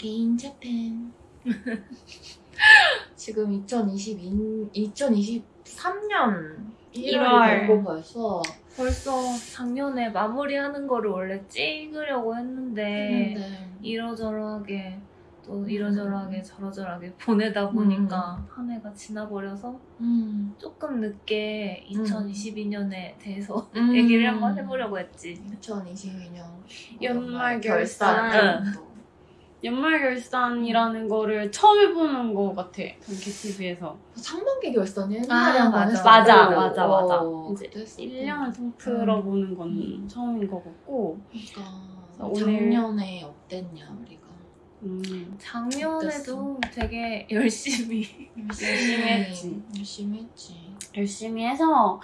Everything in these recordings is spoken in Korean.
Again Japan. 지금 2022, 2023년 1월이 일월. 되고 벌써 벌써 작년에 마무리하는 거를 원래 찍으려고 했는데 했는데 이러저러하게 또 음. 이러저러하게 저러저러하게 보내다 보니까 한 해가 지나버려서 음. 조금 늦게 2022년에 대해서 음. 얘기를 한번 해보려고 했지. 2022년 연말 결산. 연말 결산이라는 거를 처음 해보는 것 같아. 전캐TV에서. 상반기 결산이 옛날에 아, 한번 맞아. 맞아, 맞아, 맞아. 어, 이제 그때 했었고. 1년을 통틀어 보는 건 음. 처음인 것 같고. 그러니까 작년에 어땠냐 우리가 음. 작년에도 되게 열심히 열심히 했지. 열심히 했지 열심히 해서,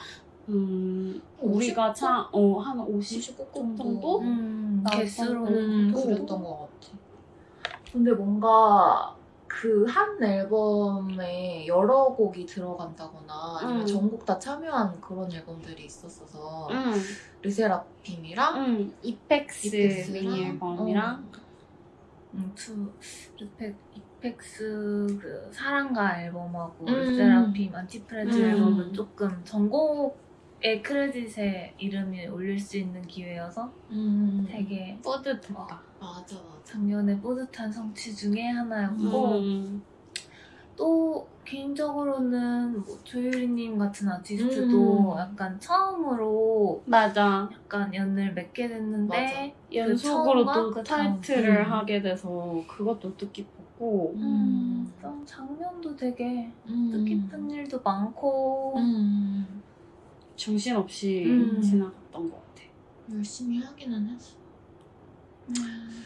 음, 우리가 50 참, 어, 한 50? 50곡 정도? 정도? 음, 나왔던 개수로는 음, 또 그랬던 것 같아. 근데 뭔가 그 한 앨범에 여러 곡이 들어간다거나 아니면 음. 전곡 다 참여한 그런 앨범들이 있었어서 응, 르세라핌이랑 응. 이펙스 이펙스랑, 미니 앨범이랑, 어, 음, 투 르펙 이펙스 그 사랑가 앨범하고 음. 세라핌 안티프레즈 음. 앨범은 조금 전곡 의 크레딧에 이름이 올릴 수 있는 기회여서 음, 되게 뿌듯했다. 맞아 맞아. 작년에 뿌듯한 성취 중에 하나였고 음. 또 개인적으로는 뭐 조유리님 같은 아티스트도 음. 약간 처음으로 맞아. 약간 연을 맺게 됐는데 연속으로 또그 다음. 타이틀을 음. 하게 돼서 그것도 뜻깊었고 음, 좀 작년도 되게 음. 뜻깊은 일도 많고 음. 정신없이 음. 지나갔던 것 같아. 열심히 하기는 했어. 음.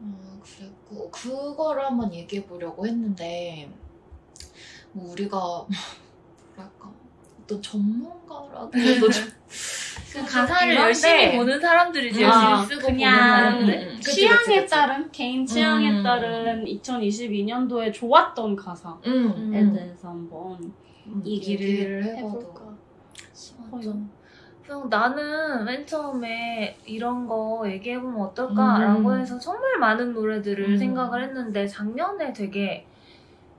어, 그랬고 그거를 한번 얘기해 보려고 했는데 뭐 우리가 뭐랄까 어떤 전문가라기에도 좀 그 가사를 열심히 보는 사람들이지 아, 열심히 쓰고 보는 그냥 사람들 음, 취향에 그치, 그치. 따른 개인 취향에 음. 따른 2022년도에 좋았던 가사에 음, 음. 대해서 한번 음, 얘기를 해봐도 싶어요. 그래서 나는 맨 처음에 이런 거 얘기해보면 어떨까라고 음. 해서 정말 많은 노래들을 음. 생각을 했는데 작년에 되게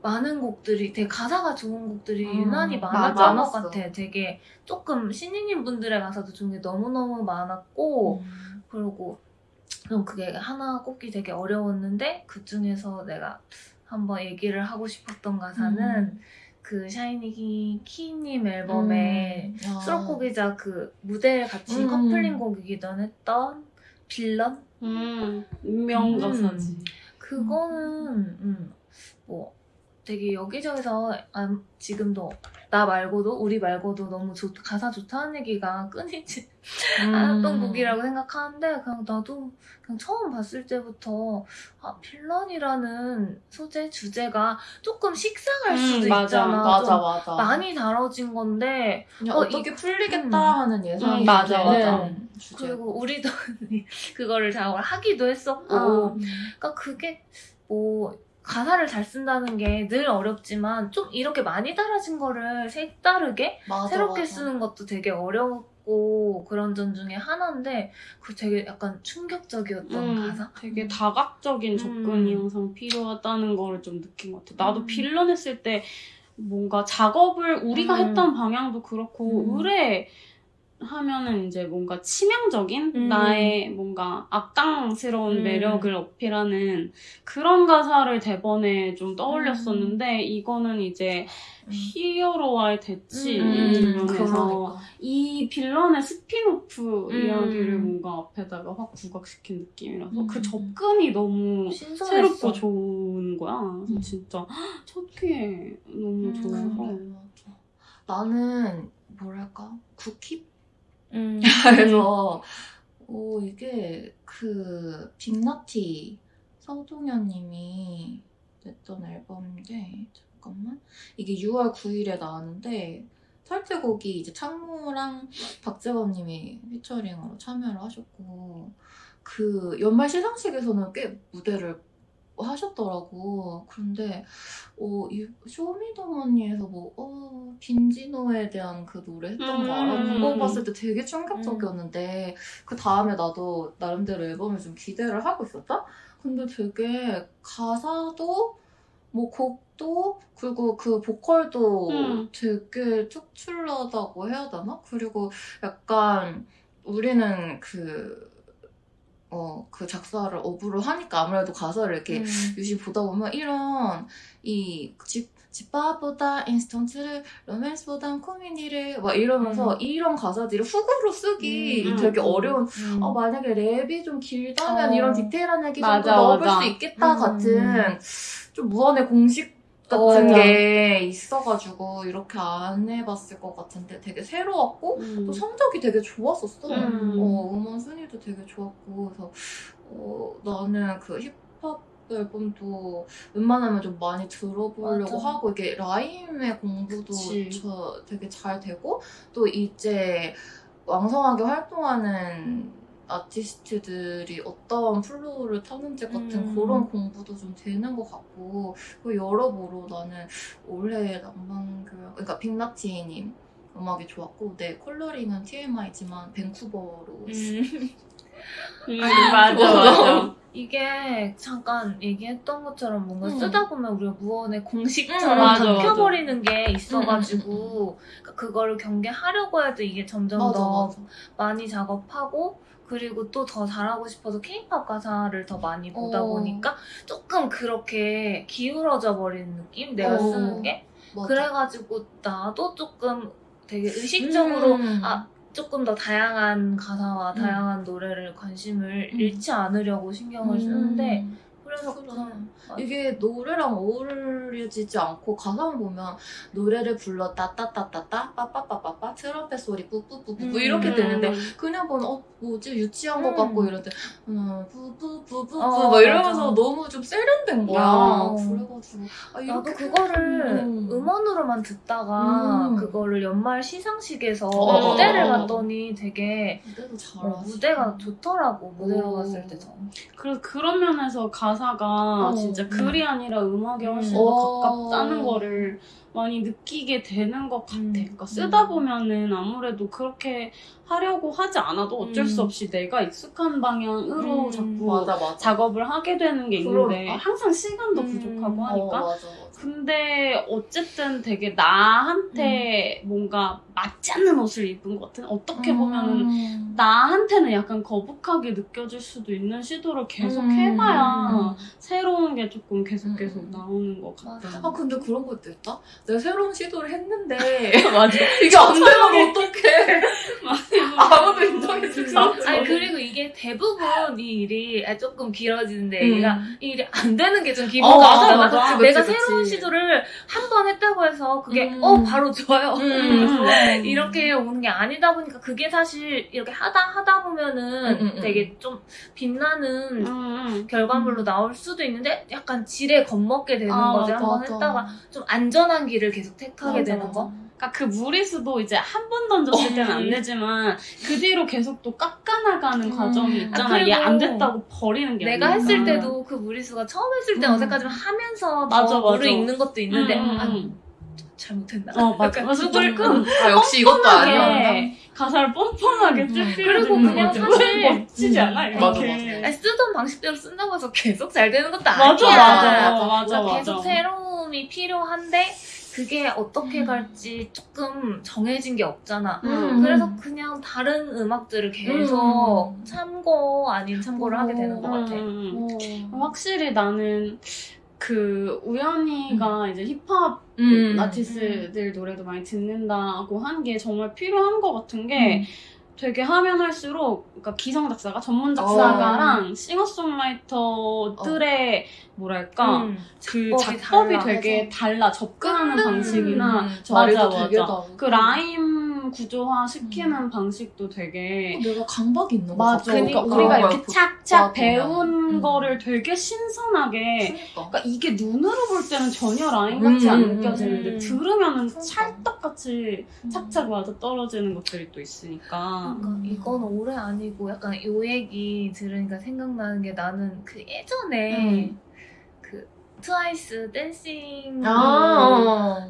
많은 곡들이 되게 가사가 좋은 곡들이 음, 유난히 많았던 것. 같아. 되게 조금 신인인 분들의 가사도 좋은 게 너무너무 많았고 음. 그리고 좀 그게 하나 꼽기 되게 어려웠는데 그 중에서 내가 한번 얘기를 하고 싶었던 가사는 음. 그 샤이니 키님 앨범에. 수록곡이자 그 무대에 같이 음. 커플링 곡이기도 했던 빌런 음, 명가사지. 그거는 음, 뭐 되게 여기저기서 아, 지금도 나 말고도 우리 말고도 너무 좋, 가사 좋다는 얘기가 끊이지 음. 않았던 곡이라고 생각하는데 그냥 나도 그냥 처음 봤을 때부터 아 빌런이라는 소재 주제가 조금 식상할 수도 음, 맞아, 있잖아 맞아 좀 맞아. 많이 다뤄진 건데 어, 어, 떻게 풀리겠다 음. 하는 예상이 음, 맞아, 맞아. 주제. 그리고 우리도 그거를 잘 하기도 했었고 어. 그러니까 그게 뭐 가사를 잘 쓴다는 게 늘 어렵지만 좀 이렇게 많이 달아진 거를 색다르게 맞아, 새롭게 맞아. 쓰는 것도 되게 어렵고 그런 점 중에 하나인데 그 되게 약간 충격적이었던 음, 가사? 되게 다각적인 접근이 음. 항상 필요하다는 거를 좀 느낀 것 같아. 나도 음. 빌런 했을 때 뭔가 작업을 우리가 음. 했던 방향도 그렇고 음. 의뢰 하면은 이제 뭔가 치명적인 음. 나의 뭔가 악당스러운 음. 매력을 어필하는 그런 가사를 대번에 좀 떠올렸었는데 이거는 이제 음. 히어로와의 대치 음, 면에서 그러니까. 이 빌런의 스핀오프 음. 이야기를 뭔가 앞에다가 확 부각시킨 느낌이라서 음. 그 접근이 너무 신선했어. 새롭고 좋은 거야. 그래서 음. 진짜 첫회 너무 음. 좋아서. 나는 뭐랄까 국힙 음. 그래서 오 이게 그 빅나티 서동현님이 냈던 앨범인데 잠깐만 이게 6월 9일에 나왔는데 탈퇴곡이 이제 창모랑 박재범님이 피처링으로 참여를 하셨고 그 연말 시상식에서는 꽤 무대를 하셨더라고. 그런데 어, 이 쇼미더머니에서 뭐 어, 빈지노에 대한 그 노래 했던 거 알아? 음. 그거 봤을 때 되게 충격적이었는데 그 다음에 나도 나름대로 앨범을 좀 기대를 하고 있었다? 근데 되게 가사도 뭐 곡도 그리고 그 보컬도 음. 되게 특출나다고 해야 되나? 그리고 약간 우리는 그 어, 그 작사를 업으로 하니까 아무래도 가사를 이렇게 음. 유심히 보다 보면 이런 이 집, 집밥보다 인스턴트를 로맨스보단 코미디를 막 이러면서 음. 이런 가사들이 hook으로 쓰기 음, 되게 음, 어려운 음. 어, 만약에 랩이 좀 길다면 어. 이런 디테일한 얘기 좀 맞아, 더 넣어볼 맞아. 수 있겠다 음. 같은 좀 무언의 공식 같은 어. 게 있어가지고 이렇게 안 해봤을 것 같은데 되게 새로웠고 음. 또 성적이 되게 좋았었어. 음. 어, 음원 순위도 되게 좋았고 그래서 어, 나는 그 힙합 앨범도 웬만하면 좀 많이 들어보려고 맞아. 하고 이게 라임의 공부도 그치. 저 되게 잘 되고 또 이제 왕성하게 활동하는 아티스트들이 어떤 flow를 타는지 같은 음. 그런 공부도 좀 되는 것 같고 그 여러모로 나는 올해 낭만교양 그러니까 빅나티님 음악이 좋았고 내 컬러링은 TMI지만 밴쿠버로 음. 음, 맞아, 맞아. 이게 잠깐 얘기했던 것처럼 뭔가 음. 쓰다 보면 우리가 무언의 공식처럼 음, 맞아, 박혀버리는 게 음, 있어가지고 그러니까 그거를 경계하려고 해도 이게 점점 맞아 더 맞아 많이 작업하고 그리고 또 더 잘하고 싶어서 케이팝 가사를 더 많이 보다 어. 보니까 조금 그렇게 기울어져 버리는 느낌? 내가 어. 쓰는 게? 맞아. 그래가지고 나도 조금 되게 의식적으로 음. 아, 조금 더 다양한 가사와 음. 다양한 노래를 관심을 음. 잃지 않으려고 신경을 쓰는데 그래서 그래. 그냥 이게 노래랑 어울리지 않고 가사만 보면 노래를 불러 따따따따따 빠빠빠빠빠 트럼펫 소리 뿌뿌뿌뿌 음. 이렇게 되는데 음. 그냥 보면 어 뭐지 유치한 것 음. 같고 이런데 음, 뿌뿌뿌뿌뿌 어, 막 이러면서 맞아. 너무 좀 세련된 거야 어. 그래가지고 아, 나도 이렇게 그거를 음. 음원으로만 듣다가 음. 그거를 연말 시상식에서 어. 무대를 봤더니 되게 무대도 어, 잘하시 무대가 좋더라고 무대로 오. 봤을 때도 그래서 그런 면에서 가사가 어, 진짜 음. 글이 아니라 음악에 훨씬 음. 더 어. 가깝다는 거를 많이 느끼게 되는 것 같아. 음. 그러니까 쓰다 음. 보면은 아무래도 그렇게 하려고 하지 않아도 어쩔 음. 수 없이 내가 익숙한 방향으로 음. 자꾸 맞아 맞아 작업을 하게 되는 게 있는데 그러니까. 항상 시간도 음. 부족하고 어, 하니까 맞아 맞아 근데 어쨌든 되게 나한테 뭔가 맞지 않는 옷을 입은 것 같은 어떻게 보면은 음. 나한테는 약간 거북하게 느껴질 수도 있는 시도를 계속 음. 해봐야 새로운 게 조금 계속 계속 음. 나오는 것 같아. 맞아. 아 근데 그런 것도 있다. 내가 새로운 시도를 했는데 맞아. 이게 안 되면 어떡해. 아무도 인정해주지 않아. 아니 그리고 이게 대부분 이 일이 아, 조금 길어지는데 음. 얘가 이 일이 안 되는 게좀 어, 기분 나쁘잖아. 맞아, 맞아. 내가 그치, 그치. 새로운 시도를 한 번 했다고 해서 그게 음. 어 바로 좋아요. 음. 이렇게 오는 게 아니다 보니까 그게 사실 이렇게 하다 하다 보면은 음, 음, 음. 되게 좀 빛나는 음. 결과물로 나올 수도 있는데 약간 지레 겁먹게 되는 아, 거지 한 번. 했다가 좀 안전한 길을 계속 택하게 맞아, 되는 맞아. 거. 그러니까 그 무리수도 이제 한 번 던졌을 때는 안 음. 되지만 그 뒤로 계속 또 깎아나가는 음. 과정이 아, 있잖아. 그리고 얘안 됐다고 버리는 게 내가 아니라. 했을 때도 그 무리수가 처음 했을 때 음. 어색하지만 하면서 맞아, 더 맞아. 물을 읽는 것도 있는데 음, 음, 아, 음. 잘못했나? 어, 맞아. 그래서 조금 조금 아 역시 이것도 아니야. 뻔하게 가사를 뻔뻔하게 음. 쓸 필요도 그리고 그냥 거지. 사실- 멋지지 음. 않아? 맞아, 이렇게. 맞아. 아니, 쓰던 방식대로 쓴다고 해서 계속 잘 되는 것도 맞아, 아니야. 맞아, 맞아, 맞아, 맞아. 계속 새로움이 필요한데 그게 어떻게 음. 갈지 조금 정해진 게 없잖아. 음. 그래서 그냥 다른 음악들을 계속 음. 참고 아닌 참고를 하게 되는 것 같아. 음. 어. 확실히 나는 그 우연이가 이제 힙합 음. 아티스트들 노래도 많이 듣는다고 한 게 정말 필요한 것 같은 게 되게 하면 할수록 그러니까 기성 작사가 전문 작사가랑 싱어송라이터들의 뭐랄까 음. 그 작법이 달라. 되게 달라 접근하는 끊는 방식이나 자리도 맞아, 맞아. 그 라임 구조화 시키는 방식도 되게 내가 강박이 있는 거 맞아. 같아. 그러니까 그러니까. 우리가 이렇게 걸 착착. 배운 음. 거를 되게 신선하게 그러니까. 그러니까 이게 눈으로 볼 때는 전혀 라인 같이 음, 안 음, 느껴지는데 음. 들으면은 그러니까. 찰떡같이 착착 맞아 떨어지는 것들이 또 있으니까. 그러니까 이건 올해 아니고 약간 요 얘기 들으니까 생각나는 게 나는 그 예전에 음. 그 트와이스 Dancing 아.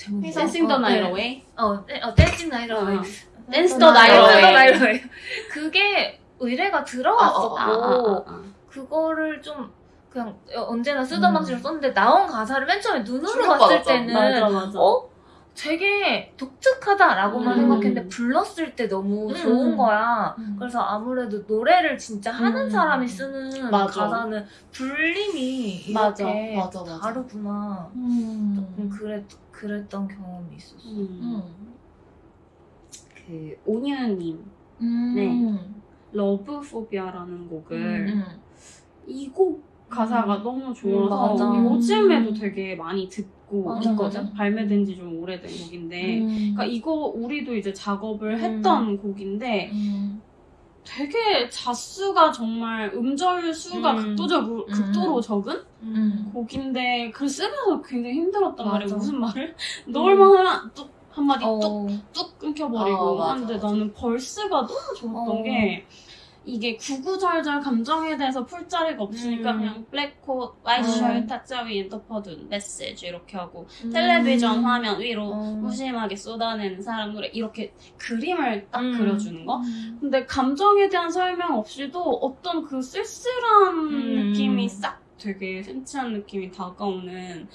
어, 제목이 Dancing The 어, Night 네. Away? 어, 네, 어 댄싱 어. Dance The Away 그게 의뢰가 들어왔었고 아, 아, 아, 아. 그거를 좀 그냥 언제나 쓰던 음. 방식으로 썼는데 나온 가사를 맨 처음에 눈으로. 봤을 때는 맞아 맞아. 어? 되게 독특하다라고만 음. 생각했는데 불렀을 때 너무 음. 좋은 거야. 음. 그래서 아무래도 노래를 진짜 하는 음. 사람이 쓰는 맞아. 가사는 불림이 맞아. 이렇게 맞아, 맞아. 다르구나. 음. 조금 그랬, 그랬던 경험이 있었어. 음. 음. 그 음. 네. Love Phobia라는 곡을 음. 이곡 가사가 음. 너무 좋아서 맞아. 요즘에도 되게 많이 듣고 맞아, 있거든. 맞아. 발매된 지 좀 오래된 곡인데. 음. 그러니까 이거 우리도 이제 작업을 음. 했던 곡인데 음. 되게 자수가 정말 음절 수가 음. 극도적 극도로 적은 음. 곡인데 그 쓰면서 굉장히 힘들었단. 말이야. 무슨 말을 넣을만 하면 뚝 한마디 어. 뚝뚝 끊겨버리고 어, 맞아, 하는데 맞아. 나는 verse가 너무 좋았던 어. 게 이게 구구절절 감정에 대해서 풀 자리가 없으니까 음. 그냥 black coat, white 어. shirts, 탁자 위 엎어둔 메시지 이렇게 하고 음. 텔레비전 화면 위로 어. 무심하게 쏟아내는 사랑 노래 이렇게 그림을 딱 음. 그려주는 거 근데 감정에 대한 설명 없이도 어떤 그 쓸쓸한 음. 느낌이 싹 되게 센치한 느낌이 다가오는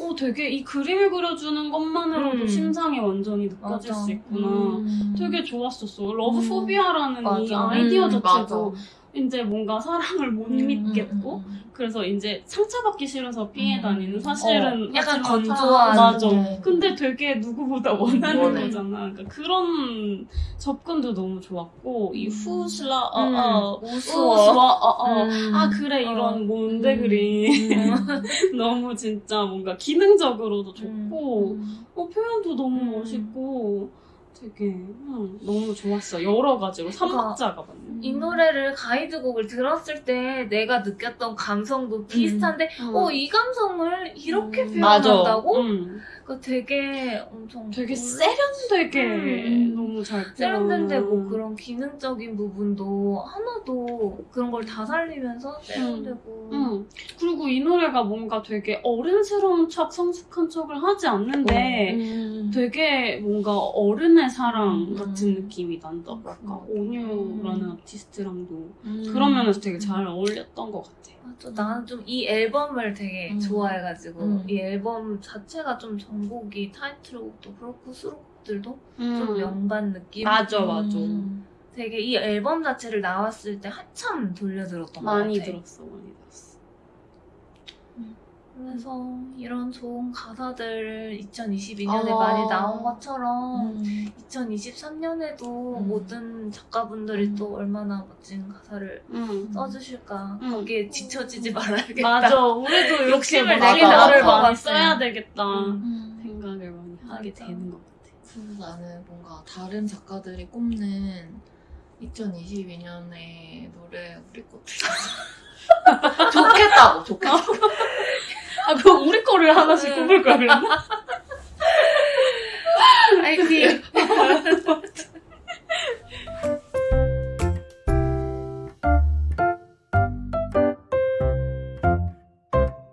오 되게 이 그림을 그려주는 것만으로도 음. 심상이 완전히 느껴질 맞아. 수 있구나 음. 되게 좋았었어 Love Phobia라는 이. 아이디어 음, 자체도 맞아. 이제 뭔가 사랑을 못 음, 믿겠고 음, 그래서 이제 상처받기 싫어서 피해 음. 다니는 사실은 어, 약간 건조한 맞아 네. 근데 되게 누구보다 원하는 원해. 거잖아 그러니까 그런 접근도 너무 좋았고 이 음. 후슬라 음. 어어 우스워. 우스워 어어 음. 아 그래 어. 이런 뭔데 음. 그리 음. 너무 진짜 뭔가 기능적으로도 좋고 음. 어, 표현도 너무 음. 멋있고 되게 음, 너무 좋았어 여러 가지로 그러니까 삼박자가 맞네 이 노래를 가이드곡을 들었을 때 내가 느꼈던 감성도 비슷한데 음. 어이 감성을 이렇게 음. 표현한다고? 음. 그 되게 엄청 되게 세련되게 음. 너무 잘 세련된데 뭐. 그런 기능적인 부분도 하나도 그런 걸 다 살리면서 세련되고 음. 그리고 이 노래가 뭔가 되게 어른스러운 척, 성숙한 척을 하지 않는데 음. 되게 뭔가 어른의 사랑 음. 같은 느낌이 난다. 약간 음. 온유라는 아티스트랑도 음. 그런 면에서 되게 잘 어울렸던 것 같아. 맞아, 나는 좀 이 앨범을 되게 음. 좋아해가지고 음. 이 앨범 자체가 좀 전곡이 타이틀곡도 그렇고 수록곡들도 좀 음. 명반 느낌 맞아, 맞아. 음. 되게 이 앨범 자체를 나왔을 때 한참 돌려들었던 것 많이 같아 들었어, 많이 들었어. 그래서 이런 좋은 가사들 2022년에 아. 많이 나온 것처럼 음. 2023년에도 음. 모든 작가분들이 음. 또 얼마나 멋진 가사를 음. 써주실까 음. 거기에 지쳐지지 말아야겠다 맞아, 우리도 욕심을 많이 내긴 나를 많이 같아. 써야 되겠다 음. 생각을 많이 하게 맞아. 되는 것 같아. 그래서 나는 뭔가 다른 작가들이 꼽는 2022년의 노래 우리 것들 좋겠다고 좋겠다고 아, 그 우리 거를 하나씩 꼽을 걸 그랬나? 아이고.